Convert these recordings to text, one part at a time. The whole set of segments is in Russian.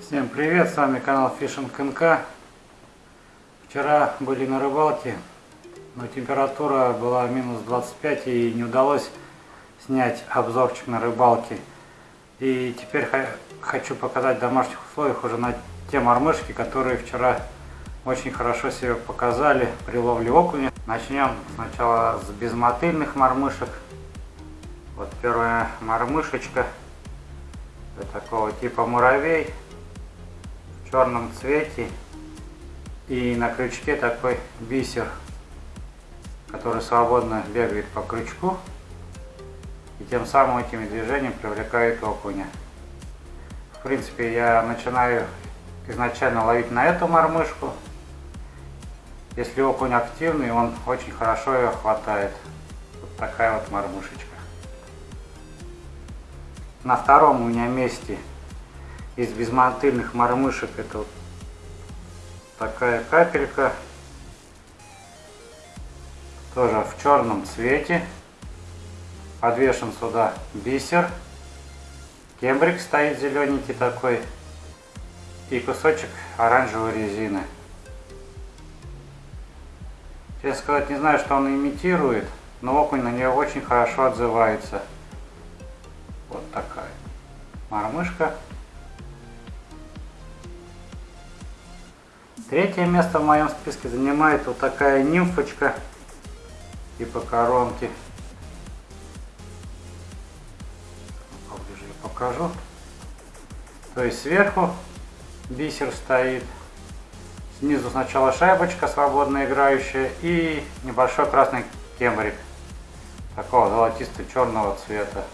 Всем привет, с вами канал Fishing НК. Вчера были на рыбалке, но температура была минус 25 и не удалось снять обзорчик на рыбалке. И теперь хочу показать в домашних условиях уже на те мормышки, которые вчера очень хорошо себя показали при ловле окуня. Начнем сначала с безмотыльных мормышек. Вот первая мормышечка. Это такого типа муравей в черном цвете. И на крючке такой бисер, который свободно бегает по крючку. И тем самым этими движениями привлекает окуня. В принципе, я начинаю изначально ловить на эту мормышку. Если окунь активный, он очень хорошо ее хватает. Вот такая вот мормышечка. На втором у меня месте из безмотыльных мормышек это вот такая капелька. Тоже в черном цвете. Подвешен сюда бисер. Кембрик стоит зелененький такой. И кусочек оранжевой резины. Честно сказать, не знаю, что он имитирует, но окунь на нее очень хорошо отзывается. Вот такая мормышка. Третье место в моем списке занимает вот такая нимфочка типа коронки. Поближе я покажу. То есть сверху бисер стоит, Снизу сначала шайбочка свободно играющая и небольшой красный кембрик такого золотисто-черного цвета.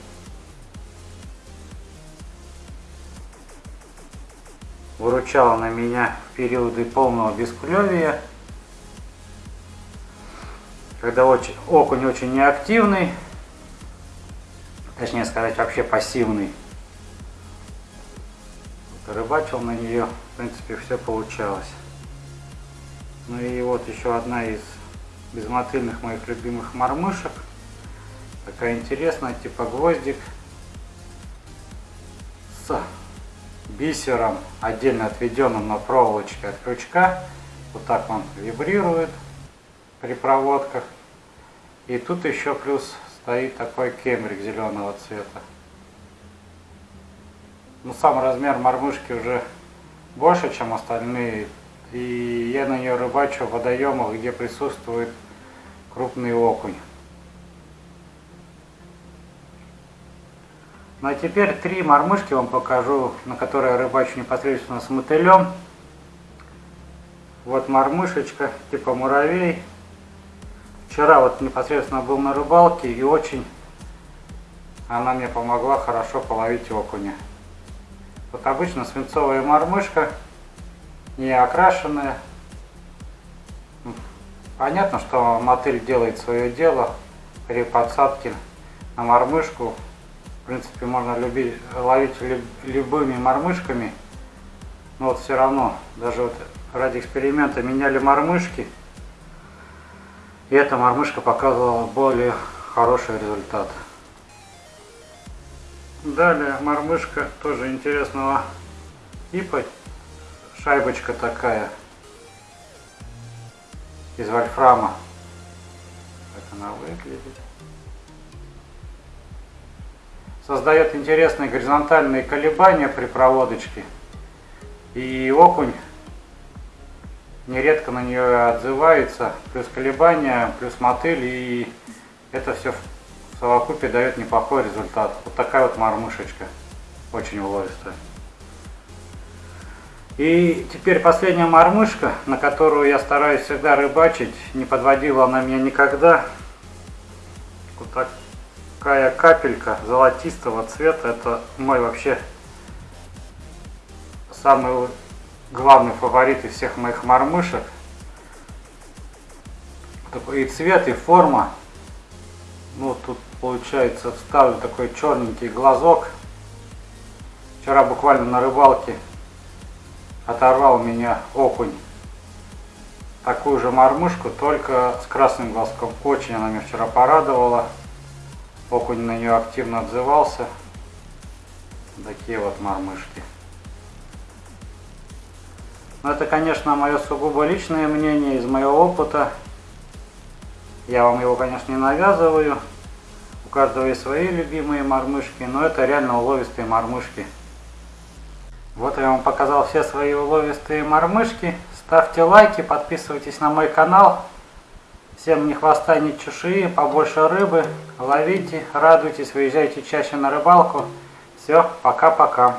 Выручала на меня в периоды полного бесклевия, когда очень, окунь очень неактивный, точнее сказать вообще пассивный. Рыбачил на нее, в принципе, все получалось. Ну и вот еще одна из безмотыльных моих любимых мормышек. Такая интересная, типа гвоздик с бисером, отдельно отведенным на проволочке от крючка. Вот так он вибрирует при проводках. И тут еще плюс стоит такой кембрик зеленого цвета. Ну, сам размер мормышки уже больше, чем остальные и я на нее рыбачу в водоемах, где присутствует крупный окунь. Ну а теперь три мормышки вам покажу, на которые я рыбачу непосредственно с мотылем. Вот мормышечка, типа муравей. Вчера вот непосредственно был на рыбалке и очень она мне помогла хорошо половить окуня. Вот обычно свинцовая мормышка не окрашенная. Понятно, что мотыль делает свое дело при подсадке на мормышку. В принципе, можно любить, ловить любыми мормышками. Но вот все равно, даже вот ради эксперимента меняли мормышки. И эта мормышка показывала более хороший результат. Далее мормышка тоже интересного типа шайбочка такая из вольфрама. Как она выглядит. Создает интересные горизонтальные колебания при проводочке. И окунь нередко на нее отзывается. Плюс колебания, плюс мотыль. И это все в совокупе дает неплохой результат. Вот такая вот мормышечка. Очень уловистая. И теперь последняя мормышка, на которую я стараюсь всегда рыбачить, не подводила она меня никогда. Вот такая капелька золотистого цвета, это мой вообще самый главный фаворит из всех моих мормышек. И цвет, и форма. Ну, тут получается вставлю такой черненький глазок. Вчера буквально на рыбалке оторвал меня окунь такую же мормышку, только с красным глазком. Очень она меня вчера порадовала. Окунь на нее активно отзывался. Такие вот мормышки. Но это, конечно, мое сугубо личное мнение из моего опыта. Я вам его, конечно, не навязываю. У каждого есть свои любимые мормышки, но это реально уловистые мормышки. Вот я вам показал все свои уловистые мормышки. Ставьте лайки, подписывайтесь на мой канал. Всем ни хвоста, ни чешуи, побольше рыбы. Ловите, радуйтесь, выезжайте чаще на рыбалку. Все, пока-пока.